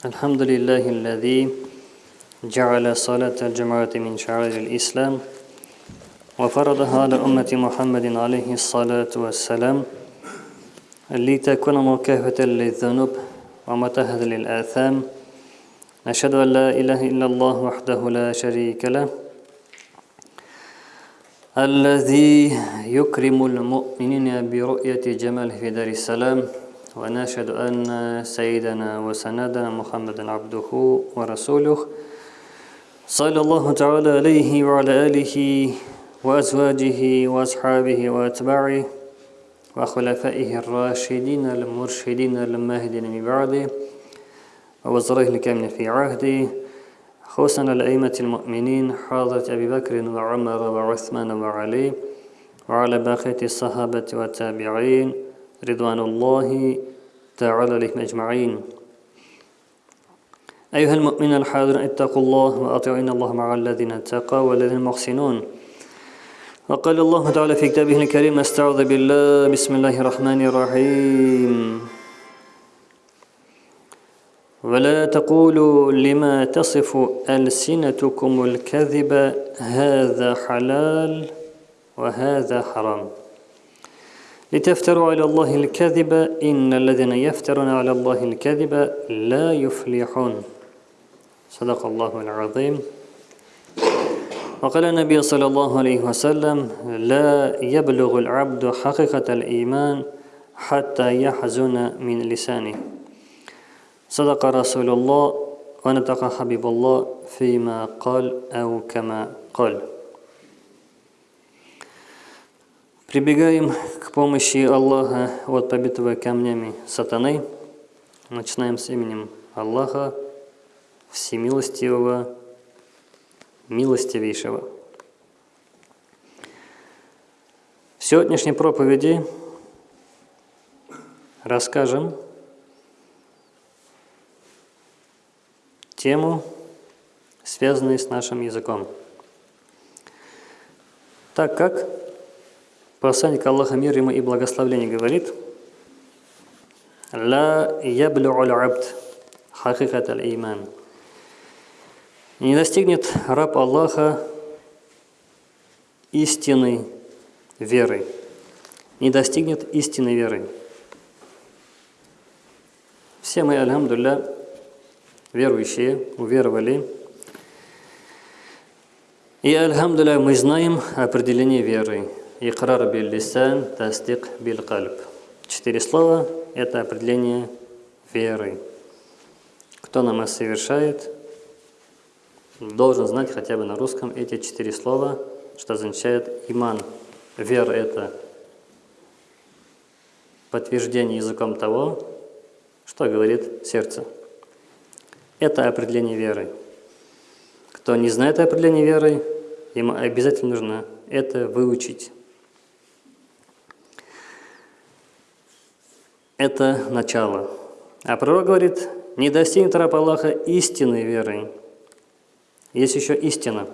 الحمد لله الذي جعل صلاة الجمعة من شعائر الإسلام وفرضها على أمة محمد عليه الصلاة والسلام لتكون مكافة للذنوب ومتهد للآثام. نشهد أن لا إله إلا الله وحده لا شريك له الذي يكرم المؤمنين برؤية جماله في دار السلام. ونشهد أن سيدنا وسندنا محمد عبده ورسوله صلى الله تعالى عليه وعلى آله وأزواجه وأصحابه وأتباعه وخلفائه الراشدين المرشدين المهدين من بعده ووزرائه الكامل في عهده خصوصا الأئمة المؤمنين حضرة أبي بكر وعمر وعثمان وعلي وعلى باقية الصحابة والتابعين رضوان الله تعالى عليهم أجمعين. أيها المؤمنون الحاضرون اتقوا الله وأطيعوا إن الله مع الذين اتقوا والذين المحسنون وقال الله تعالى في كتابه الكريم استعوذ بالله بسم الله الرحمن الرحيم. ولا تقولوا لما تصف ألسنتكم الكذب هذا حلال وهذا حرام. لتفتروا على الله الكذب إن الذين يفترون على الله الكذب لا يفلحون. صدق الله العظيم. وقال النبي صلى الله عليه وسلم لا يبلغ العبد حقيقة الإيمان حتى يحزن من لسانه. صدق رسول الله ونطق حبيب الله فيما قال أو كما قال. Прибегаем к помощи Аллаха от побитого камнями сатаны. Начинаем с именем Аллаха, Всемилостивого, Милостивейшего. В сегодняшней проповеди расскажем тему, связанную с нашим языком. Так как Посланник Аллаха мир ему и благословление говорит «Ла яблю'уль абд хакикат аль-иман» Не достигнет раб Аллаха истинной веры. Не достигнет истинной веры. Все мы, альхамдулля, верующие, уверовали. И, альхамдулля, мы знаем определение веры – Икрар бил лисан, тастик бил кальб. Четыре слова – это определение веры. Кто намаз совершает, должен знать хотя бы на русском эти четыре слова, что означает иман. Вера – это подтверждение языком того, что говорит сердце. Это определение веры. Кто не знает определение веры, ему обязательно нужно это выучить. Это начало. А пророк говорит, не достигнет раб Аллаха истинной веры. Есть еще истина.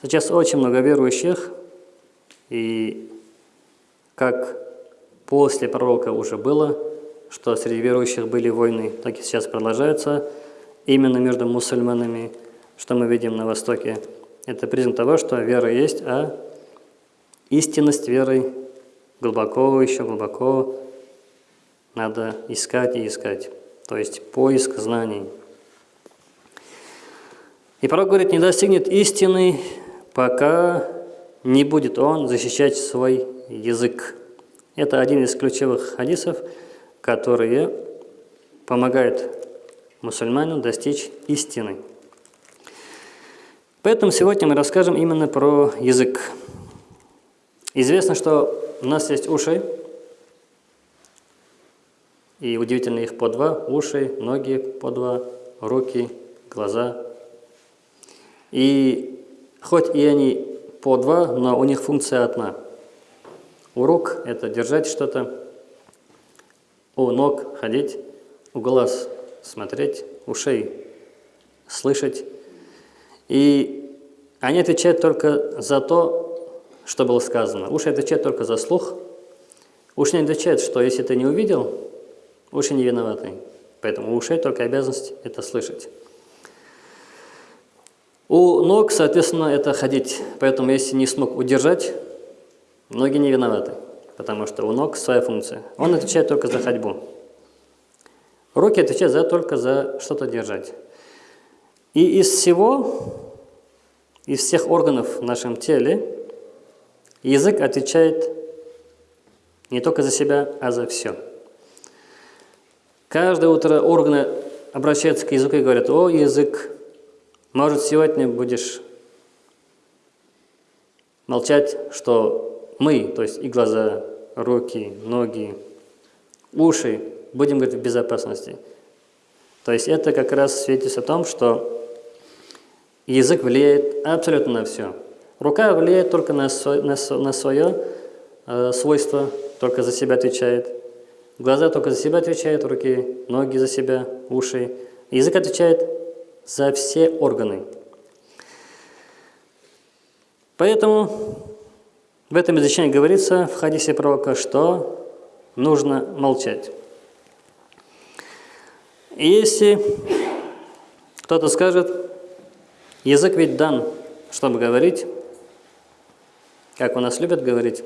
Сейчас очень много верующих, и как после пророка уже было, что среди верующих были войны, так и сейчас продолжаются, именно между мусульманами, что мы видим на Востоке. Это признак того, что вера есть, а истинность веры глубоко, еще глубоко надо искать и искать. То есть поиск знаний. И пророк говорит, не достигнет истины, пока не будет он защищать свой язык. Это один из ключевых хадисов, которые помогают мусульманину достичь истины. Поэтому сегодня мы расскажем именно про язык. Известно, что у нас есть уши, и удивительно, их по два, уши, ноги по два, руки, глаза. И хоть и они по два, но у них функция одна. У рук это держать что-то, у ног ходить, у глаз смотреть, ушей слышать. И они отвечают только за то, что было сказано. Уши отвечают только за слух. Уши не отвечают, что если ты не увидел, Не виноваты. Поэтому у ушей только обязанность это слышать. У ног, соответственно, это ходить. Поэтому если не смог удержать, ноги не виноваты, потому что у ног своя функция. Он отвечает только за ходьбу. Руки отвечают за, только за что-то держать. И из всего, из всех органов в нашем теле, язык отвечает не только за себя, а за все. Каждое утро органы обращаются к языку и говорят, о, язык, может, сегодня будешь молчать, что мы, то есть и глаза, руки, ноги, уши, будем говорить в безопасности. То есть это как раз свидетельствует о том, что язык влияет абсолютно на все. Рука влияет только на, свое, на, свое э, свойство, только за себя отвечает. Глаза только за себя отвечают, руки, ноги за себя, уши. Язык отвечает за все органы. Поэтому в этом изречении говорится в хадисе пророка, что нужно молчать. Если кто-то скажет, язык ведь дан, чтобы говорить, как у нас любят говорить,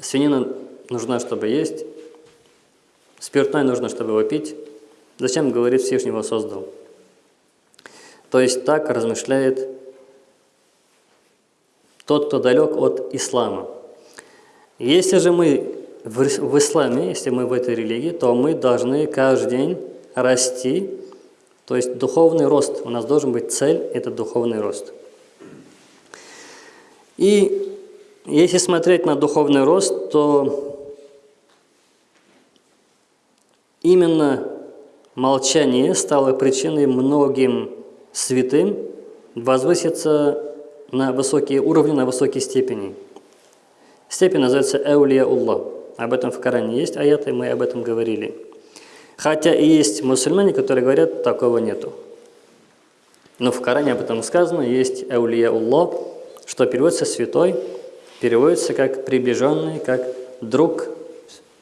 свинина нужна, чтобы есть, спиртное нужно, чтобы его пить. Зачем, говорит, Всевышний его создал? То есть так размышляет тот, кто далек от ислама. Если же мы в исламе, если мы в этой религии, то мы должны каждый день расти, то есть духовный рост. У нас должен быть цель – это духовный рост. И если смотреть на духовный рост, то Именно молчание стало причиной многим святым возвыситься на высокие уровни, на высокие степени. Степень называется Эулия Уллах. Об этом в Коране есть аяты, мы об этом говорили. Хотя и есть мусульмане, которые говорят, такого нету. Но в Коране об этом сказано, есть Эулия Уллах, что переводится святой, переводится как приближенный, как друг,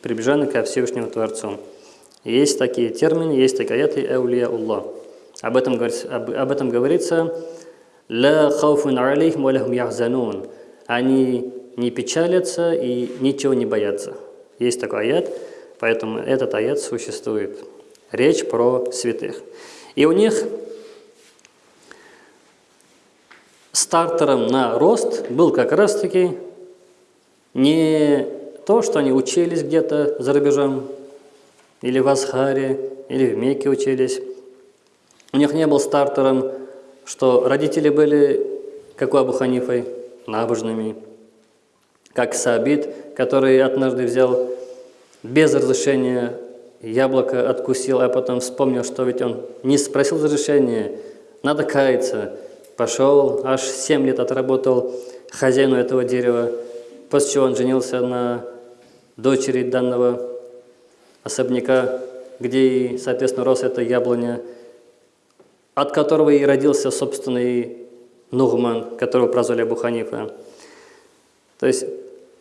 приближенный ко Всевышнему Творцу. Есть такие термины, есть такие аяты «Эулия Аллах». Об этом, об, об этом говорится «Ла хауфун алейхим валахум яхзанун». Они не печалятся и ничего не боятся. Есть такой аят, поэтому этот аят существует. Речь про святых. И у них стартером на рост был как раз-таки не то, что они учились где-то за рубежом, или в Асхаре, или в Мекке учились. У них не был стартером, что родители были, как у Абу Ханифы, набожными, как Сабит, который однажды взял без разрешения яблоко, откусил, а потом вспомнил, что ведь он не спросил разрешения, надо каяться. Пошел, аж 7 лет отработал хозяину этого дерева, после чего он женился на дочери данного особняка, где, соответственно, рос эта яблоня, от которого и родился собственный Нугман, которого прозвали Абу Ханифа. То есть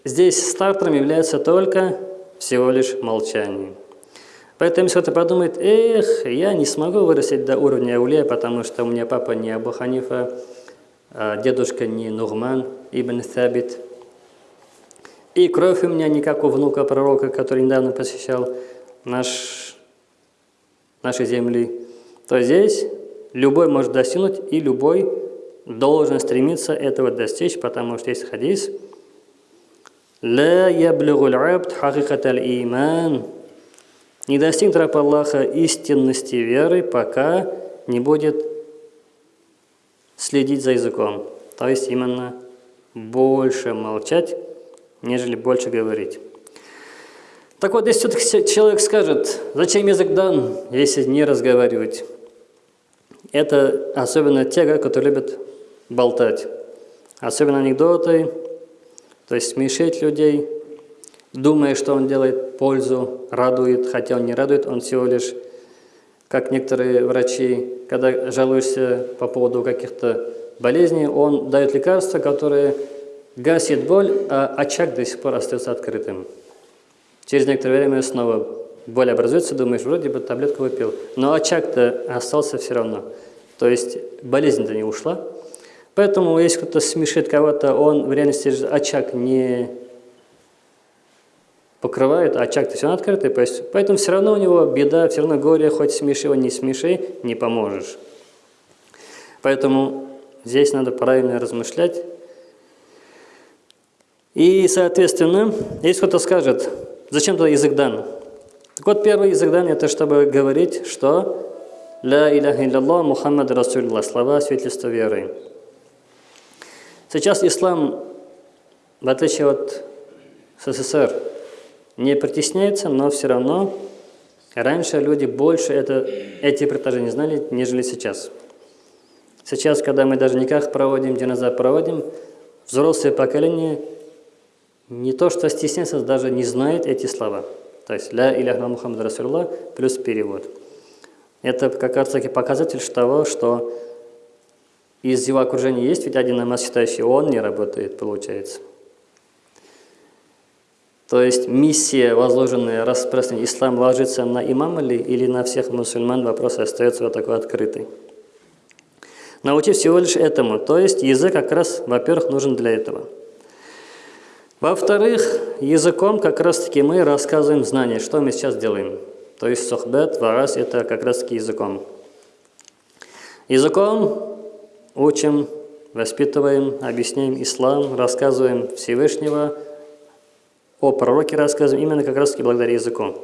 здесь стартером является только всего лишь молчание. Поэтому если кто-то подумает, эх, я не смогу вырастить до уровня Аулия, потому что у меня папа не Абу Ханифа, а дедушка не Нугман ибн Thабит, и кровь у меня не как у внука пророка, который недавно посещал наш, нашей земли, то здесь любой может достигнуть, и любой должен стремиться этого достичь, потому что есть хадис «Ла яблюгуль абд хакикат иман» Не достигнет раб Аллаха истинности веры, пока не будет следить за языком. То есть именно больше молчать, нежели больше говорить. Так вот, если человек скажет, зачем язык дан, если не разговаривать? Это особенно те, которые любят болтать. Особенно анекдоты, то есть смешить людей, думая, что он делает пользу, радует, хотя он не радует, он всего лишь, как некоторые врачи, когда жалуешься по поводу каких-то болезней, он дает лекарства, которые гасит боль, а очаг до сих пор остается открытым. Через некоторое время снова боль образуется, думаешь, вроде бы таблетку выпил, но очаг-то остался все равно. То есть болезнь-то не ушла. Поэтому, если кто-то смешит кого-то, он в реальности очаг не покрывает, а очаг-то все равно открытый, поэтому все равно у него беда, все равно горе, хоть смеши его, не смеши, не поможешь. Поэтому здесь надо правильно размышлять. И, соответственно, если кто-то скажет, зачем тогда язык дан? Так вот, первый язык дан – это чтобы говорить, что «Ля иляха илляллах Мухаммад Расулилlah» – слова свидетельства веры. Сейчас ислам, в отличие от СССР, не притесняется, но все равно раньше люди больше это, эти предложения знали, нежели сейчас. Сейчас, когда мы даже никак проводим, динозавр проводим, взрослое поколение не то что стесняется, даже не знает эти слова. То есть «Ля иляха Мухаммад Расулла» плюс перевод. Это как раз таки показатель того, что из его окружения есть ведь один намаз считающий, он не работает, получается. То есть миссия, возложенная распространить ислам, ложится на имама ли или на всех мусульман, вопрос остается вот такой открытый. Научи всего лишь этому, то есть язык как раз, во-первых, нужен для этого. Во-вторых, языком как раз-таки мы рассказываем знания, что мы сейчас делаем. То есть сохбет, варас – это как раз-таки языком. Языком учим, воспитываем, объясняем ислам, рассказываем Всевышнего, о пророке рассказываем именно как раз-таки благодаря языку.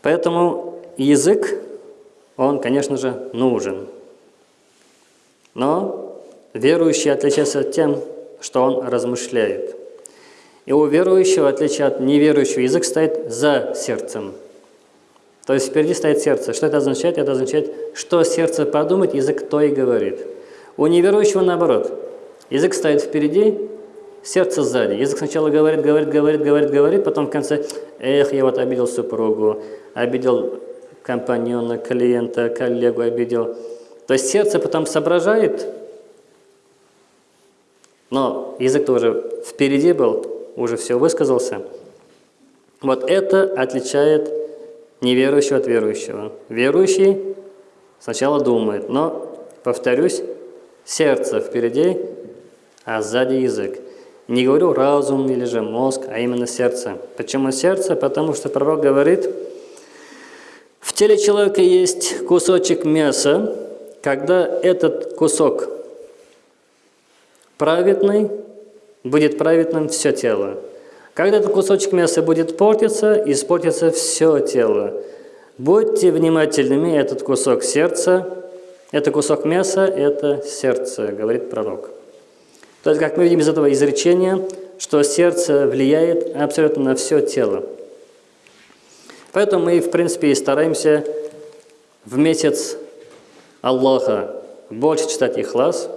Поэтому язык, он, конечно же, нужен. Но верующий отличается тем, что он размышляет. И у верующего, в отличие от неверующего, язык стоит за сердцем. То есть впереди стоит сердце. Что это означает? Это означает, что сердце подумает, язык то и говорит. У неверующего наоборот. Язык стоит впереди, сердце сзади. Язык сначала говорит, говорит, говорит, говорит, говорит, потом в конце, эх, я вот обидел супругу, обидел компаньона, клиента, коллегу обидел. То есть сердце потом соображает, но язык тоже впереди был, уже все высказался. Вот это отличает неверующего от верующего. Верующий сначала думает, но, повторюсь, сердце впереди, а сзади язык. Не говорю разум или же мозг, а именно сердце. Почему сердце? Потому что пророк говорит, в теле человека есть кусочек мяса, когда этот кусок праведный, будет праведным все тело. Когда этот кусочек мяса будет портиться, испортится все тело. Будьте внимательными, этот кусок сердца, это кусок мяса, это сердце, говорит пророк. То есть, как мы видим из этого изречения, что сердце влияет абсолютно на все тело. Поэтому мы, в принципе, и стараемся в месяц Аллаха больше читать Ихлас,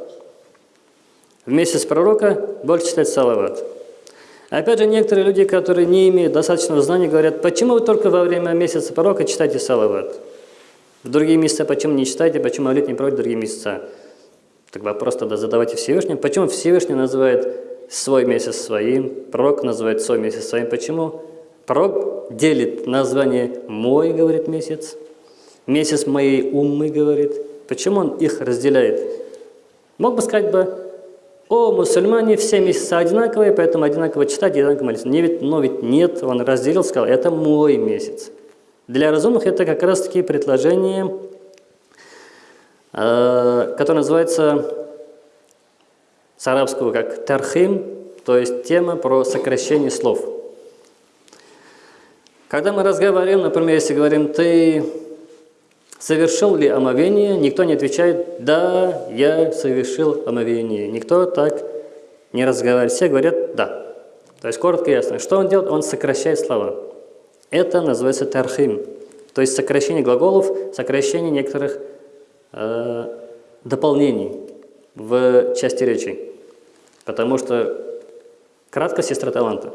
в месяц пророка больше читать салават. Опять же, некоторые люди, которые не имеют достаточного знания, говорят, почему вы только во время месяца пророка читаете салават? В другие месяца почему не читаете, почему молит не проводите другие месяца? Так вопрос тогда задавайте Всевышнему. Почему Всевышний называет свой месяц своим, пророк называет свой месяц своим? Почему? Пророк делит название «мой», говорит месяц, месяц моей уммы, говорит. Почему он их разделяет? Мог бы сказать бы, о, мусульмане, все месяца одинаковые, поэтому одинаково читать, одинаково молиться. Не, ведь, но ведь нет, он разделил, сказал, это мой месяц. Для разумных это как раз-таки предложение, э, которое называется с арабского как тархим, то есть тема про сокращение слов. Когда мы разговариваем, например, если говорим, ты Совершил ли омовение? Никто не отвечает, да, я совершил омовение. Никто так не разговаривает. Все говорят, да. То есть коротко и ясно. Что он делает? Он сокращает слова. Это называется тархим. То есть сокращение глаголов, сокращение некоторых э, дополнений в части речи. Потому что кратко сестра таланта.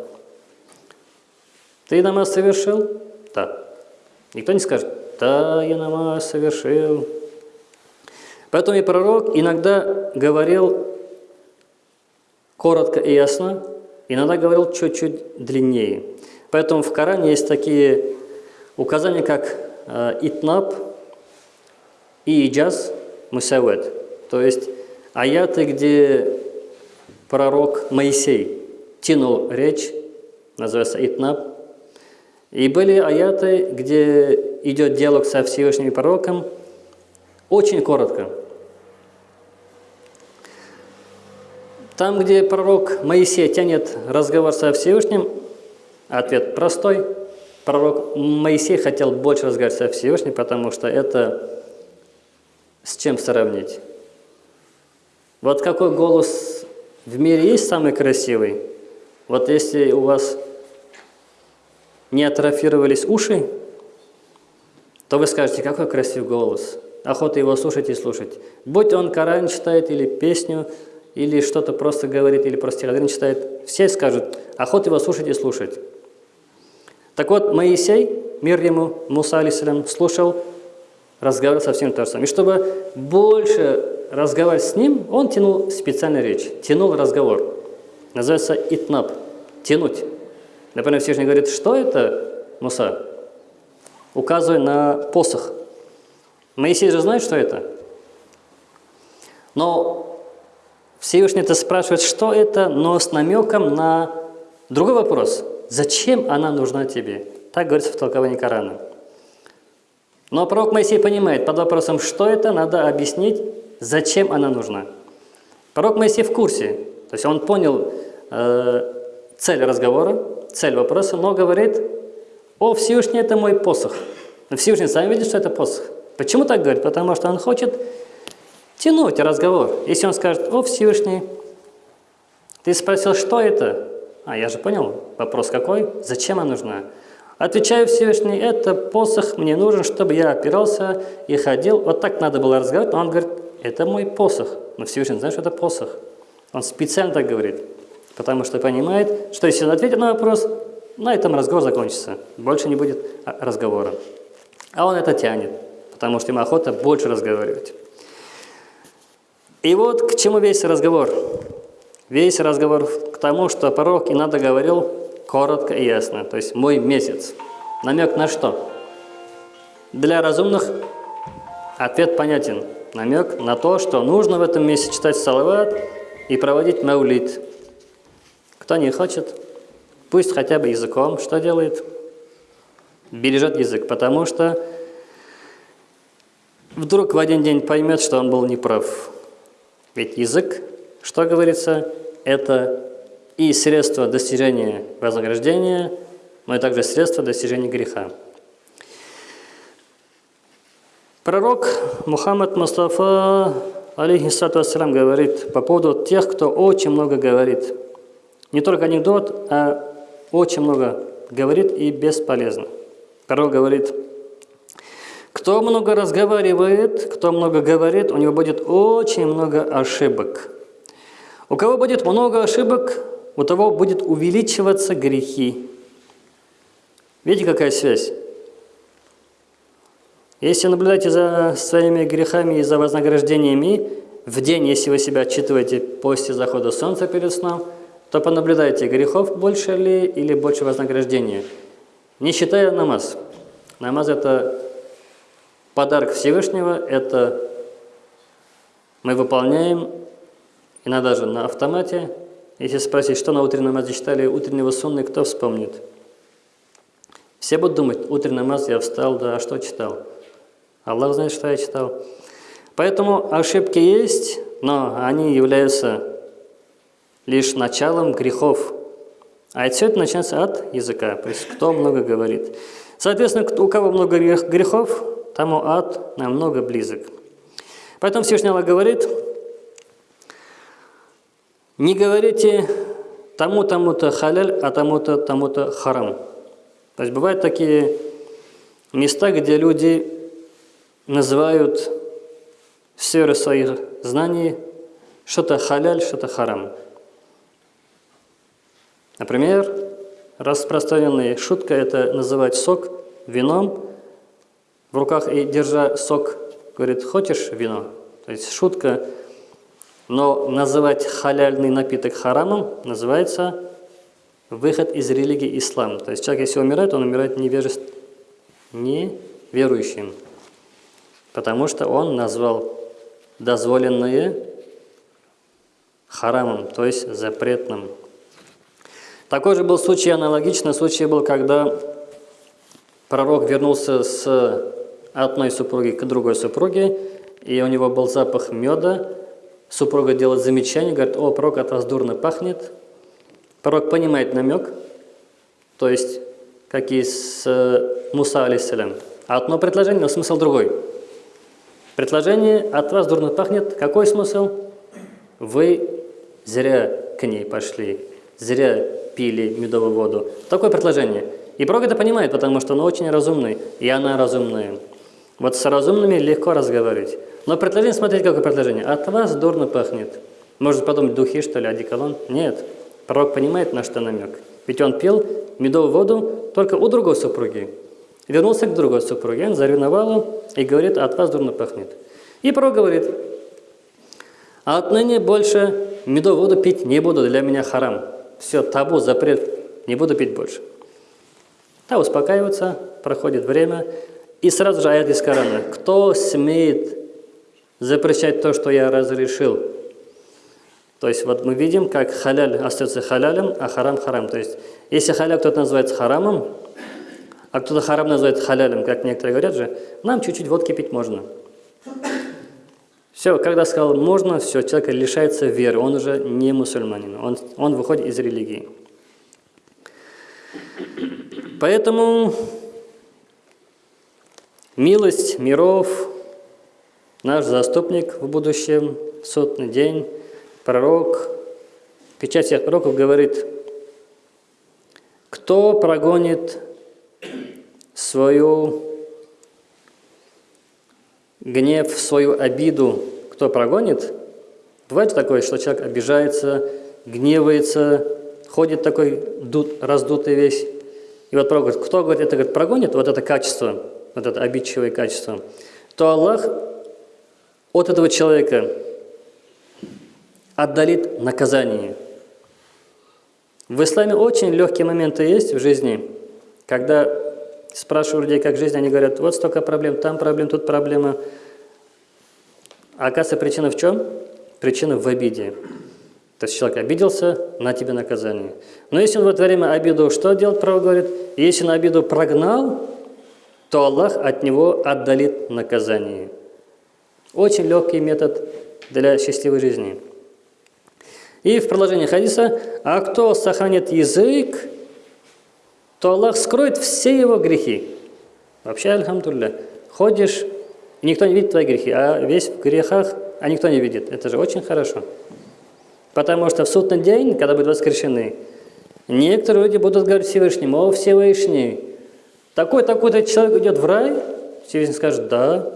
Ты намаз совершил? Да. Никто не скажет, да, я намаз совершил. Поэтому и пророк иногда говорил коротко и ясно, иногда говорил чуть-чуть длиннее. Поэтому в Коране есть такие указания, как э, итнаб и иджаз мусавет. То есть аяты, где пророк Моисей тянул речь, называется итнаб. И были аяты, где идет диалог со Всевышним пророком, очень коротко. Там, где пророк Моисей тянет разговор со Всевышним, ответ простой. Пророк Моисей хотел больше разговаривать со Всевышним, потому что это с чем сравнить? Вот какой голос в мире есть самый красивый? Вот если у вас не атрофировались уши, то вы скажете, какой красивый голос. Охота его слушать и слушать. Будь он Коран читает или песню, или что-то просто говорит, или просто стихотворение читает, все скажут, охота его слушать и слушать. Так вот, Моисей, мир ему, Муса, алейсалям, слушал, разговаривал со всем Торсом. И чтобы больше разговаривать с ним, он тянул специальную речь, тянул разговор. Называется итнаб, тянуть. Например, Всевышний говорит, что это, Муса? Указывая на посох. Моисей же знает, что это. Но Всевышний-то спрашивает, что это, но с намеком на другой вопрос. Зачем она нужна тебе? Так говорится в толковании Корана. Но пророк Моисей понимает, под вопросом, что это, надо объяснить, зачем она нужна. Пророк Моисей в курсе, то есть он понял э, цель разговора, цель вопроса, но говорит, о, Всевышний, это мой посох. Всевышний сам видит, что это посох. Почему так говорит? Потому что он хочет тянуть разговор. Если он скажет, о, Всевышний, ты спросил, что это? А, я же понял, вопрос какой? Зачем она нужна? Отвечаю Всевышний, это посох мне нужен, чтобы я опирался и ходил. Вот так надо было разговаривать, но он говорит, это мой посох. Но Всевышний знает, что это посох. Он специально так говорит, потому что понимает, что если он ответит на вопрос, на этом разговор закончится. Больше не будет разговора. А он это тянет, потому что ему охота больше разговаривать. И вот к чему весь разговор. Весь разговор к тому, что пророк и надо говорил коротко и ясно. То есть мой месяц. Намек на что? Для разумных ответ понятен. Намек на то, что нужно в этом месяце читать салават и проводить маулит. Кто не хочет, пусть хотя бы языком что делает? Бережет язык, потому что вдруг в один день поймет, что он был неправ. Ведь язык, что говорится, это и средство достижения вознаграждения, но и также средство достижения греха. Пророк Мухаммад Мустафа, алейхиссату ассалам, говорит по поводу тех, кто очень много говорит. Не только анекдот, а очень много говорит и бесполезно. Пророк говорит, кто много разговаривает, кто много говорит, у него будет очень много ошибок. У кого будет много ошибок, у того будет увеличиваться грехи. Видите, какая связь? Если наблюдаете за своими грехами и за вознаграждениями, в день, если вы себя отчитываете после захода солнца перед сном, то понаблюдайте, грехов больше ли или больше вознаграждения. Не считая намаз. Намаз – это Подарок Всевышнего – это мы выполняем, иногда даже на автомате. Если спросить, что на утреннем намазе читали утреннего сунны, кто вспомнит? Все будут думать, утренний намаз я встал, да, а что читал? Аллах знает, что я читал. Поэтому ошибки есть, но они являются лишь началом грехов. А это начинается от языка, то есть кто много говорит. Соответственно, у кого много грехов, тому ад намного близок. Поэтому Всевышний Аллах говорит, не говорите тому-тому-то халяль, а тому-то тому-то харам. То есть бывают такие места, где люди называют сферы своих знаний что-то халяль, что-то харам. Например, распространенная шутка – это называть сок вином, в руках и держа сок, говорит, хочешь вино? То есть шутка, но называть халяльный напиток харамом называется выход из религии ислам. То есть человек, если умирает, он умирает невежеств... неверующим. Потому что он назвал дозволенное харамом, то есть запретным. Такой же был случай, аналогичный случай был, когда пророк вернулся с одной супруги к другой супруге, и у него был запах меда. Супруга делает замечание, говорит, о, пророк от вас дурно пахнет. Пророк понимает намек, то есть, как и с э, Муса, алейсалям. Одно предложение, но смысл другой. Предложение «от вас дурно пахнет». Какой смысл? Вы зря к ней пошли, зря пили медовую воду. Такое предложение. И пророк это понимает, потому что он очень разумный, и она разумная. Вот с разумными легко разговаривать. Но предложение, смотрите, какое предложение. От вас дурно пахнет. Может подумать, духи, что ли, одеколон? Нет. Пророк понимает, на что намек. Ведь он пил медовую воду только у другой супруги. Вернулся к другой супруге, он заревновал и говорит, от вас дурно пахнет. И пророк говорит, отныне больше медовую воду пить не буду, для меня харам. Все, табу, запрет, не буду пить больше. Та успокаивается, проходит время, и сразу же аят из Корана. Кто смеет запрещать то, что я разрешил? То есть вот мы видим, как халяль остается халялем, а харам харам. То есть если халяль кто-то называет харамом, а кто-то харам называет халялем, как некоторые говорят же, нам чуть-чуть водки пить можно. Все, когда сказал можно, все, человек лишается веры, он уже не мусульманин, он, он выходит из религии. Поэтому милость миров, наш заступник в будущем, сотный день, пророк, печать всех пророков говорит, кто прогонит свою гнев, свою обиду, кто прогонит, бывает такое, что человек обижается, гневается, ходит такой дут, раздутый весь. И вот говорит, кто говорит, это говорит, прогонит, вот это качество, вот это обидчивое качество, то Аллах от этого человека отдалит наказание. В исламе очень легкие моменты есть в жизни, когда спрашиваю людей, как жизнь, они говорят, вот столько проблем, там проблем, тут проблема. А оказывается, причина в чем? Причина в обиде. То есть человек обиделся, на тебе наказание. Но если он в это время обиду, что делать, право говорит? Если он обиду прогнал, то Аллах от него отдалит наказание. Очень легкий метод для счастливой жизни. И в продолжении хадиса, а кто сохранит язык, то Аллах скроет все его грехи. Вообще, альхамдулля, ходишь, и никто не видит твои грехи, а весь в грехах, а никто не видит. Это же очень хорошо. Потому что в судный день, когда будут воскрешены, некоторые люди будут говорить Всевышнему, о Всевышний, такой-такой-то человек идет в рай? Всевышний скажет, да.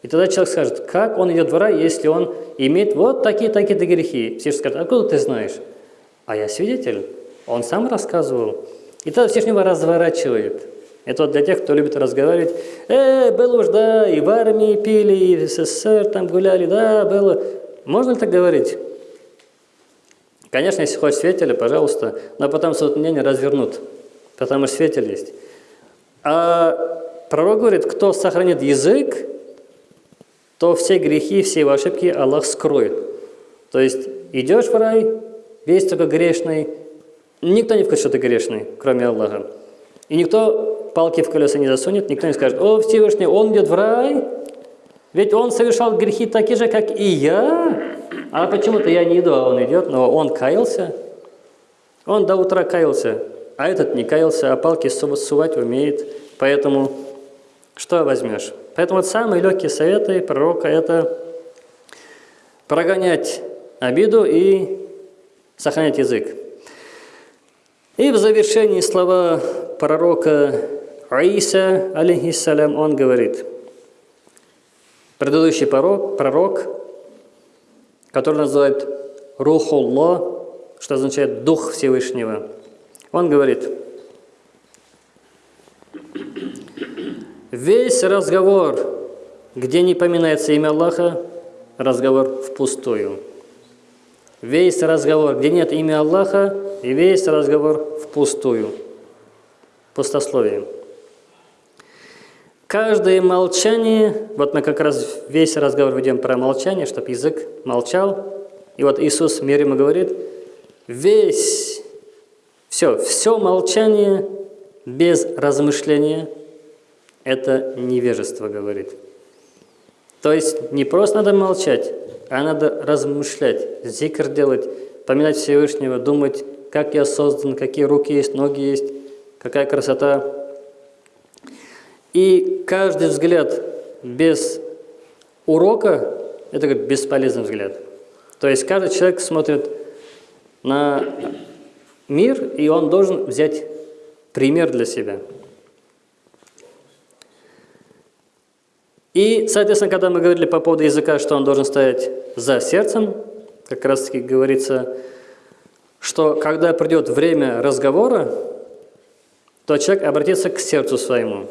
И тогда человек скажет, как он идет в рай, если он имеет вот такие-такие-то грехи? Всевышний скажет, откуда ты знаешь? А я свидетель. Он сам рассказывал. И тогда Всевышнего разворачивает. Это вот для тех, кто любит разговаривать. Э, было уж, да, и в армии пили, и в СССР там гуляли, да, было. Можно ли так говорить? Конечно, если хочешь свидетеля, пожалуйста, но потом суд мнение развернут, потому что свидетель есть. А пророк говорит, кто сохранит язык, то все грехи, все его ошибки Аллах скроет. То есть идешь в рай, весь только грешный, Никто не в курсе, что ты грешный, кроме Аллаха. И никто палки в колеса не засунет, никто не скажет, о, Всевышний, он идет в рай, ведь он совершал грехи такие же, как и я. А почему-то я не иду, а он идет, но он каялся. Он до утра каялся, а этот не каялся, а палки сувать умеет. Поэтому что возьмешь? Поэтому вот самые легкие советы пророка – это прогонять обиду и сохранять язык. И в завершении слова пророка Аиса, алейхиссалям, он говорит, предыдущий пророк, пророк, который называют Рухулла, что означает Дух Всевышнего, он говорит, весь разговор, где не поминается имя Аллаха, разговор впустую. Весь разговор, где нет имя Аллаха, и весь разговор впустую, пустословие. Каждое молчание, вот мы как раз весь разговор ведем про молчание, чтобы язык молчал. И вот Иисус мир ему говорит, весь, все, все молчание без размышления – это невежество, говорит. То есть не просто надо молчать, а надо размышлять, зикр делать, поминать Всевышнего, думать, как я создан, какие руки есть, ноги есть, какая красота. И каждый взгляд без урока – это как бесполезный взгляд. То есть каждый человек смотрит на мир, и он должен взять пример для себя – И, соответственно, когда мы говорили по поводу языка, что он должен стоять за сердцем, как раз таки говорится, что когда придет время разговора, то человек обратится к сердцу своему.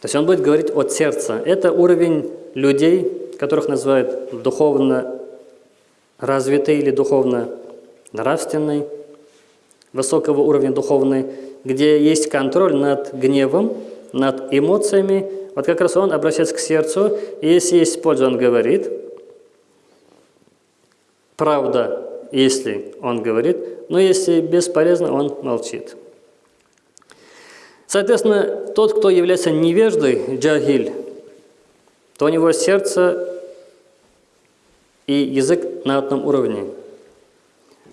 То есть он будет говорить от сердца. Это уровень людей, которых называют духовно развитый или духовно нравственный, высокого уровня духовный, где есть контроль над гневом, над эмоциями, вот как раз он обращается к сердцу, и если есть польза, он говорит. Правда, если он говорит, но если бесполезно, он молчит. Соответственно, тот, кто является невеждой, джагиль, то у него сердце и язык на одном уровне.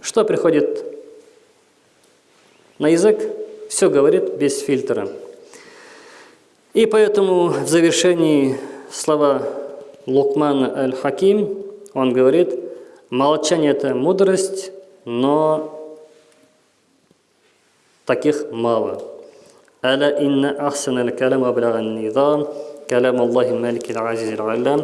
Что приходит на язык? Все говорит без фильтра. И поэтому в завершении слова Лукмана Аль-Хаким, он говорит, молчание – это мудрость, но таких мало. ألا إن أحسن الكلام وأبلغ النظام كلام الله الملك العزيز العلام